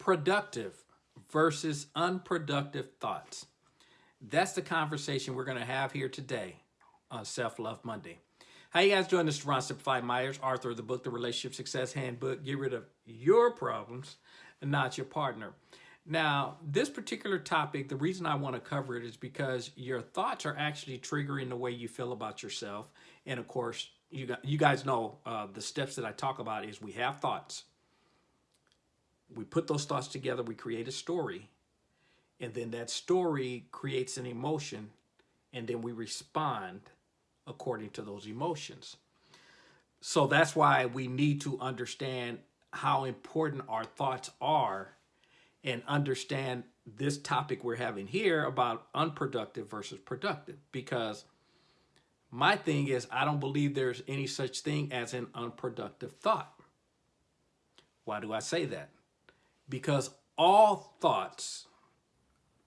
productive versus unproductive thoughts. That's the conversation we're going to have here today on Self-Love Monday. How you guys doing? This is Ron Simplified Myers, author of the book, The Relationship Success Handbook. Get rid of your problems not your partner. Now, this particular topic, the reason I want to cover it is because your thoughts are actually triggering the way you feel about yourself. And of course, you, you guys know uh, the steps that I talk about is we have thoughts. We put those thoughts together, we create a story. And then that story creates an emotion. And then we respond according to those emotions. So that's why we need to understand how important our thoughts are and understand this topic we're having here about unproductive versus productive because my thing is I don't believe there's any such thing as an unproductive thought. Why do I say that? Because all thoughts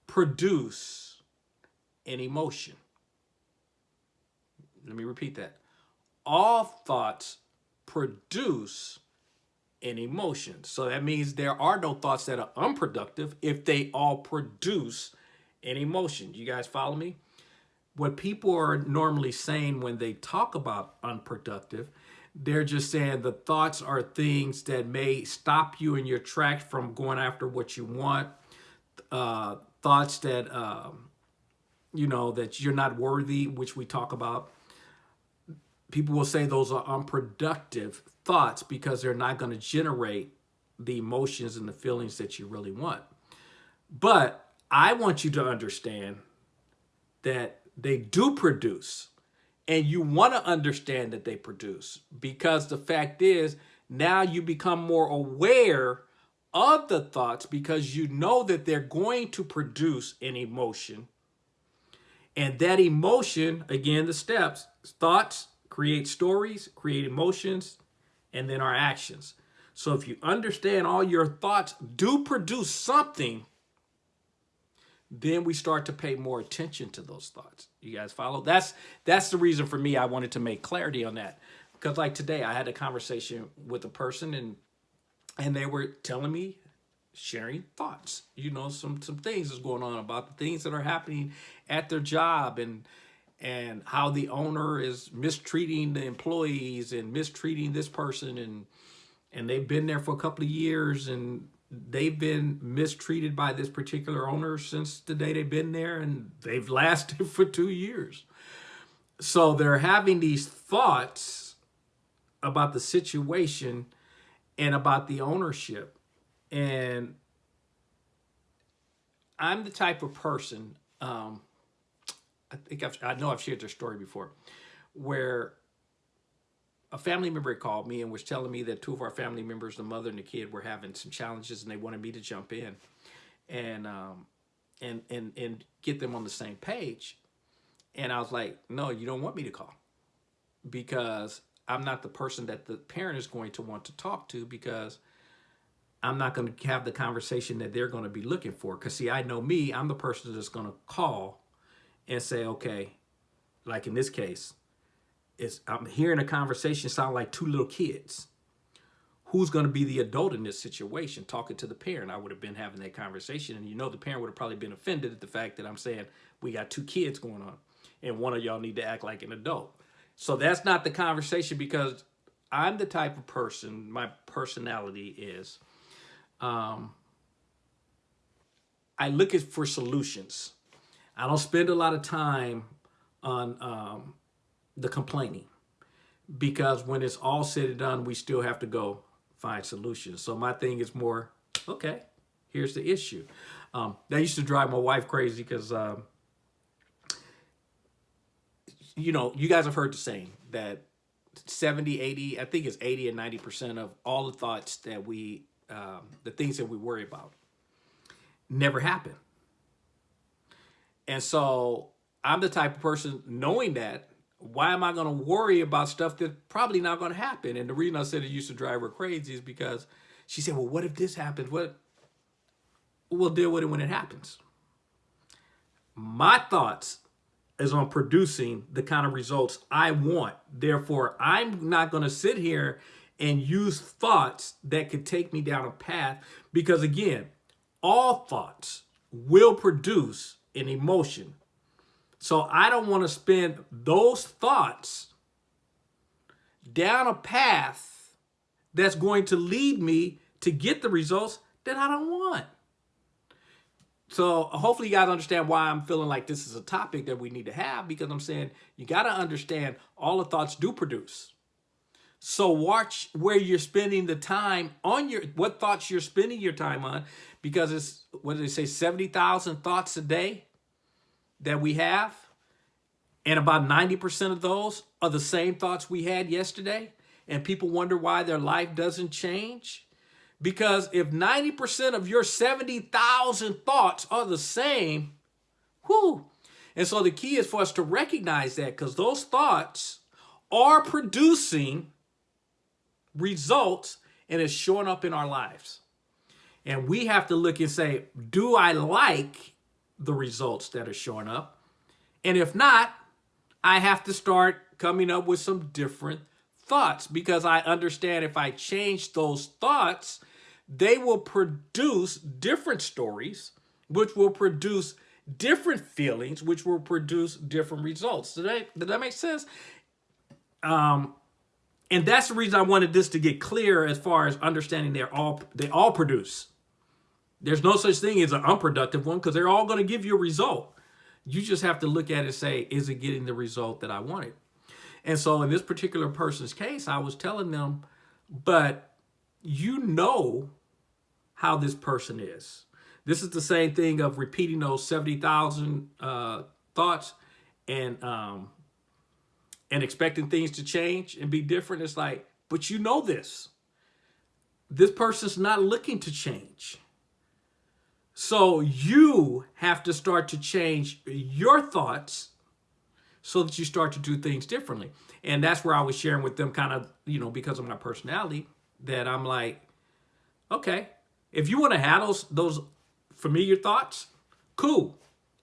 produce an emotion. Let me repeat that. All thoughts produce an emotion. So that means there are no thoughts that are unproductive if they all produce an emotion. You guys follow me? What people are normally saying when they talk about unproductive, they're just saying the thoughts are things that may stop you in your tracks from going after what you want. Uh, thoughts that, um, you know, that you're not worthy, which we talk about people will say those are unproductive thoughts because they're not going to generate the emotions and the feelings that you really want. But I want you to understand that they do produce and you want to understand that they produce because the fact is now you become more aware of the thoughts because you know that they're going to produce an emotion and that emotion again the steps thoughts create stories, create emotions, and then our actions. So if you understand all your thoughts do produce something, then we start to pay more attention to those thoughts. You guys follow? That's that's the reason for me I wanted to make clarity on that. Because like today I had a conversation with a person and and they were telling me sharing thoughts. You know, some some things is going on about the things that are happening at their job and and how the owner is mistreating the employees and mistreating this person and and they've been there for a couple of years and they've been mistreated by this particular owner since the day they've been there and they've lasted for two years. So they're having these thoughts about the situation and about the ownership. And I'm the type of person, um, I think I've, I know I've shared this story before, where a family member called me and was telling me that two of our family members, the mother and the kid, were having some challenges and they wanted me to jump in and um, and and and get them on the same page. And I was like, no, you don't want me to call because I'm not the person that the parent is going to want to talk to because I'm not going to have the conversation that they're going to be looking for. Because see, I know me, I'm the person that's going to call and say, okay, like in this case, it's, I'm hearing a conversation sound like two little kids. Who's going to be the adult in this situation talking to the parent? I would have been having that conversation. And you know, the parent would have probably been offended at the fact that I'm saying we got two kids going on and one of y'all need to act like an adult. So that's not the conversation because I'm the type of person, my personality is, um, I look at for solutions. I don't spend a lot of time on um, the complaining because when it's all said and done, we still have to go find solutions. So my thing is more, okay, here's the issue. Um, that used to drive my wife crazy because, um, you know, you guys have heard the saying that 70, 80, I think it's 80 and 90% of all the thoughts that we, um, the things that we worry about never happen. And so I'm the type of person knowing that, why am I going to worry about stuff that's probably not going to happen? And the reason I said it used to drive her crazy is because she said, well, what if this happens? What? We'll deal with it when it happens. My thoughts is on producing the kind of results I want. Therefore, I'm not going to sit here and use thoughts that could take me down a path. Because again, all thoughts will produce an emotion. So I don't want to spend those thoughts down a path that's going to lead me to get the results that I don't want. So hopefully you guys understand why I'm feeling like this is a topic that we need to have because I'm saying you got to understand all the thoughts do produce. So watch where you're spending the time on your, what thoughts you're spending your time on because it's, what did they say, 70,000 thoughts a day that we have. And about 90% of those are the same thoughts we had yesterday. And people wonder why their life doesn't change. Because if 90% of your 70,000 thoughts are the same, whoo. And so the key is for us to recognize that because those thoughts are producing results and it's showing up in our lives. And we have to look and say, do I like the results that are showing up? And if not, I have to start coming up with some different thoughts because I understand if I change those thoughts, they will produce different stories, which will produce different feelings, which will produce different results. Did that, did that make sense? Um, and that's the reason I wanted this to get clear as far as understanding they're all they all produce. There's no such thing as an unproductive one because they're all going to give you a result. You just have to look at it and say, is it getting the result that I wanted? And so in this particular person's case, I was telling them, but you know how this person is. This is the same thing of repeating those 70,000 uh, thoughts and um, and expecting things to change and be different. It's like, but you know this. This person's not looking to change. So you have to start to change your thoughts so that you start to do things differently. And that's where I was sharing with them kind of, you know, because of my personality that I'm like, okay, if you want to have those, those familiar thoughts, cool.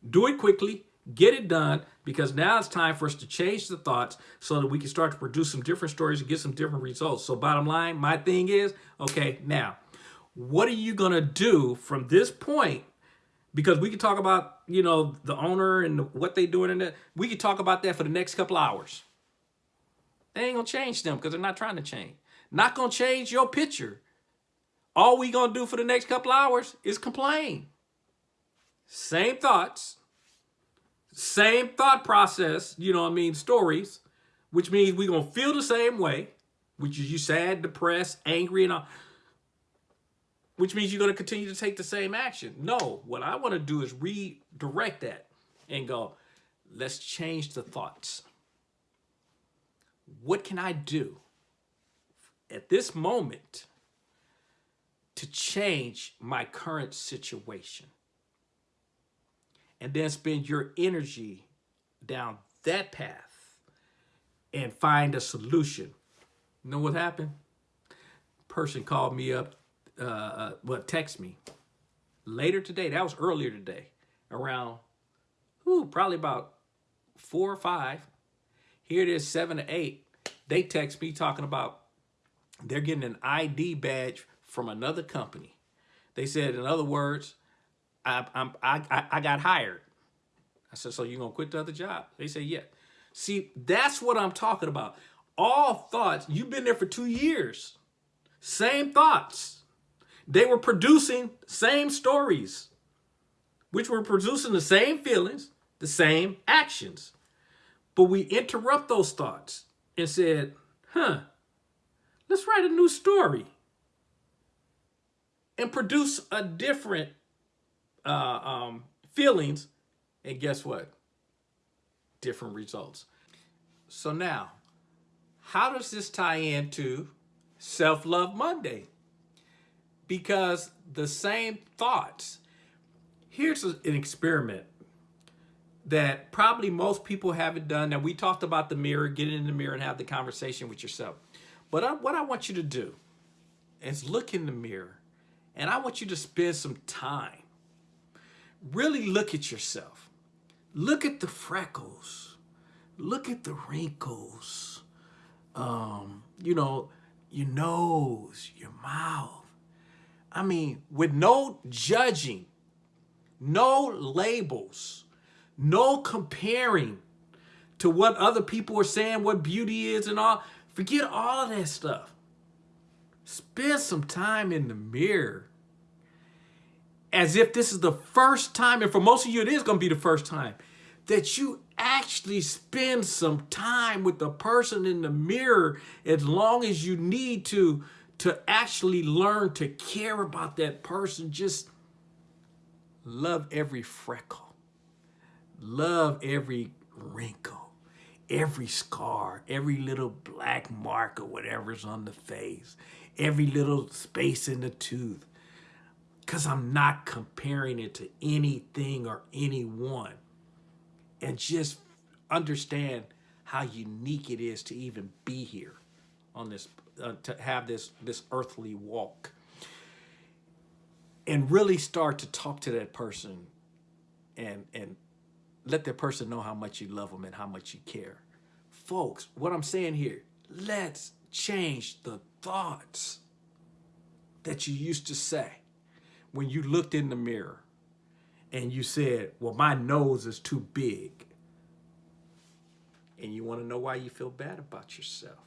Do it quickly, get it done, because now it's time for us to change the thoughts so that we can start to produce some different stories and get some different results. So bottom line, my thing is, okay, now what are you going to do from this point? Because we could talk about, you know, the owner and what they doing in it. We could talk about that for the next couple hours. They ain't going to change them because they're not trying to change. Not going to change your picture. All we going to do for the next couple hours is complain. Same thoughts, same thought process, you know what I mean, stories, which means we going to feel the same way, which is you sad, depressed, angry, and all which means you're going to continue to take the same action. No, what I want to do is redirect that and go, let's change the thoughts. What can I do at this moment to change my current situation? And then spend your energy down that path and find a solution. You know what happened? Person called me up uh, uh, well, text me later today. That was earlier today, around, whew, probably about four or five. Here it is, seven to eight. They text me talking about they're getting an ID badge from another company. They said, in other words, I, I'm, I, I got hired. I said, so you gonna quit the other job? They say, yeah. See, that's what I'm talking about. All thoughts, you've been there for two years. Same thoughts. They were producing same stories, which were producing the same feelings, the same actions. But we interrupt those thoughts and said, huh, let's write a new story and produce a different uh, um, feelings. And guess what? Different results. So now, how does this tie into Self-Love Monday? Because the same thoughts. Here's an experiment that probably most people haven't done. Now, we talked about the mirror, get in the mirror and have the conversation with yourself. But I, what I want you to do is look in the mirror and I want you to spend some time. Really look at yourself. Look at the freckles. Look at the wrinkles. Um, you know, your nose, your mouth. I mean, with no judging, no labels, no comparing to what other people are saying, what beauty is and all. Forget all of that stuff. Spend some time in the mirror as if this is the first time, and for most of you, it is going to be the first time that you actually spend some time with the person in the mirror as long as you need to to actually learn to care about that person just love every freckle love every wrinkle every scar every little black mark or whatever's on the face every little space in the tooth because i'm not comparing it to anything or anyone. And just understand how unique it is to even be here on this uh, to have this this earthly walk and really start to talk to that person and and let that person know how much you love them and how much you care folks what i'm saying here let's change the thoughts that you used to say when you looked in the mirror and you said, well, my nose is too big. And you want to know why you feel bad about yourself.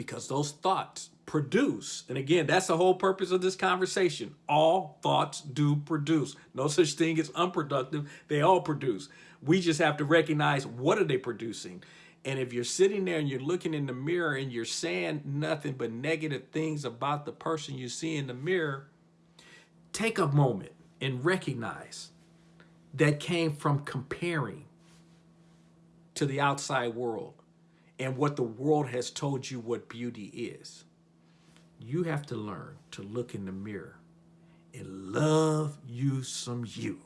Because those thoughts produce, and again, that's the whole purpose of this conversation. All thoughts do produce. No such thing as unproductive. They all produce. We just have to recognize what are they producing. And if you're sitting there and you're looking in the mirror and you're saying nothing but negative things about the person you see in the mirror, take a moment and recognize that came from comparing to the outside world and what the world has told you what beauty is. You have to learn to look in the mirror and love you some you.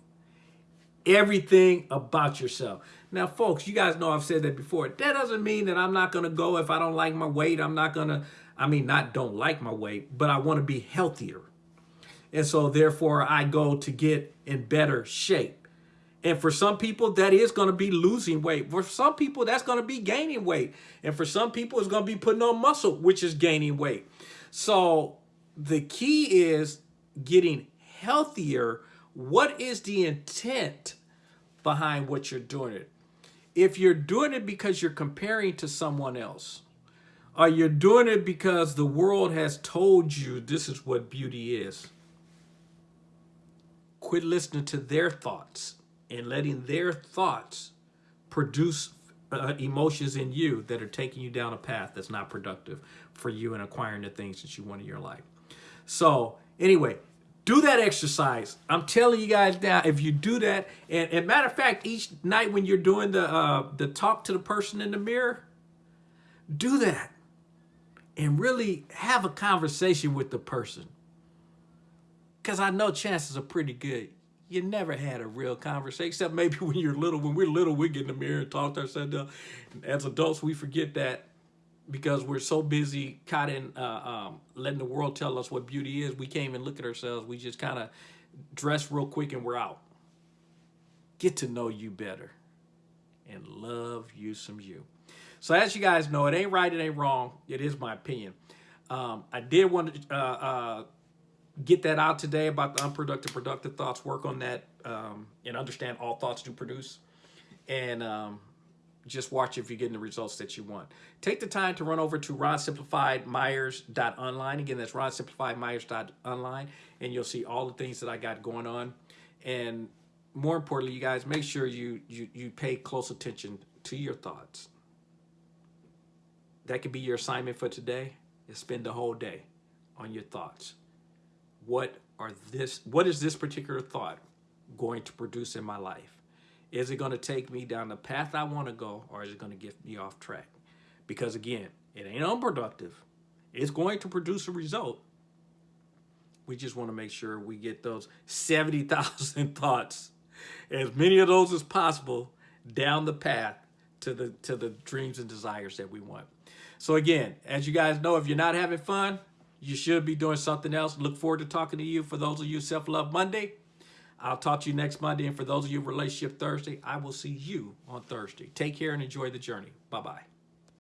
Everything about yourself. Now, folks, you guys know I've said that before. That doesn't mean that I'm not going to go if I don't like my weight. I'm not going to, I mean, not don't like my weight, but I want to be healthier. And so therefore I go to get in better shape. And for some people, that is going to be losing weight. For some people, that's going to be gaining weight. And for some people, it's going to be putting on muscle, which is gaining weight. So the key is getting healthier. What is the intent behind what you're doing it? If you're doing it because you're comparing to someone else, or you're doing it because the world has told you this is what beauty is, quit listening to their thoughts and letting their thoughts produce uh, emotions in you that are taking you down a path that's not productive for you and acquiring the things that you want in your life. So anyway, do that exercise. I'm telling you guys now, if you do that, and, and matter of fact, each night when you're doing the uh, the talk to the person in the mirror, do that and really have a conversation with the person. Because I know chances are pretty good. You never had a real conversation, except maybe when you're little. When we're little, we get in the mirror and talk to ourselves. As adults, we forget that because we're so busy caught in uh, um, letting the world tell us what beauty is. We can't even look at ourselves. We just kind of dress real quick and we're out. Get to know you better and love you some you. So as you guys know, it ain't right, it ain't wrong. It is my opinion. Um, I did want to uh, uh, get that out today about the unproductive, productive thoughts, work on that, um, and understand all thoughts do produce. And um, just watch if you're getting the results that you want. Take the time to run over to ronsimplifiedmyers.online. Again, that's ronsimplifiedmyers.online, and you'll see all the things that I got going on. And more importantly, you guys, make sure you, you, you pay close attention to your thoughts. That could be your assignment for today, is spend the whole day on your thoughts what are this what is this particular thought going to produce in my life? Is it going to take me down the path i want to go or is it going to get me off track? Because again it ain't unproductive. It's going to produce a result. We just want to make sure we get those 70,000 thoughts as many of those as possible down the path to the to the dreams and desires that we want. So again as you guys know if you're not having fun you should be doing something else. Look forward to talking to you. For those of you Self-Love Monday, I'll talk to you next Monday. And for those of you Relationship Thursday, I will see you on Thursday. Take care and enjoy the journey. Bye-bye.